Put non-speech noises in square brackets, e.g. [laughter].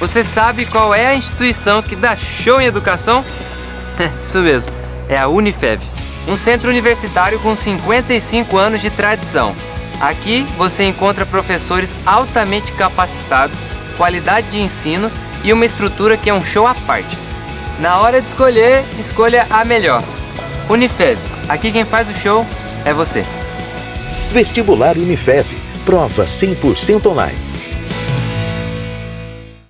Você sabe qual é a instituição que dá show em educação? [laughs] Isso mesmo, é a Unifeb, um centro universitário com 55 anos de tradição. Aqui você encontra professores altamente capacitados, qualidade de ensino e uma estrutura que é um show à parte. Na hora de escolher, escolha a melhor. Unifeb, aqui quem faz o show é você. Vestibular Unifeb, prova 100% online.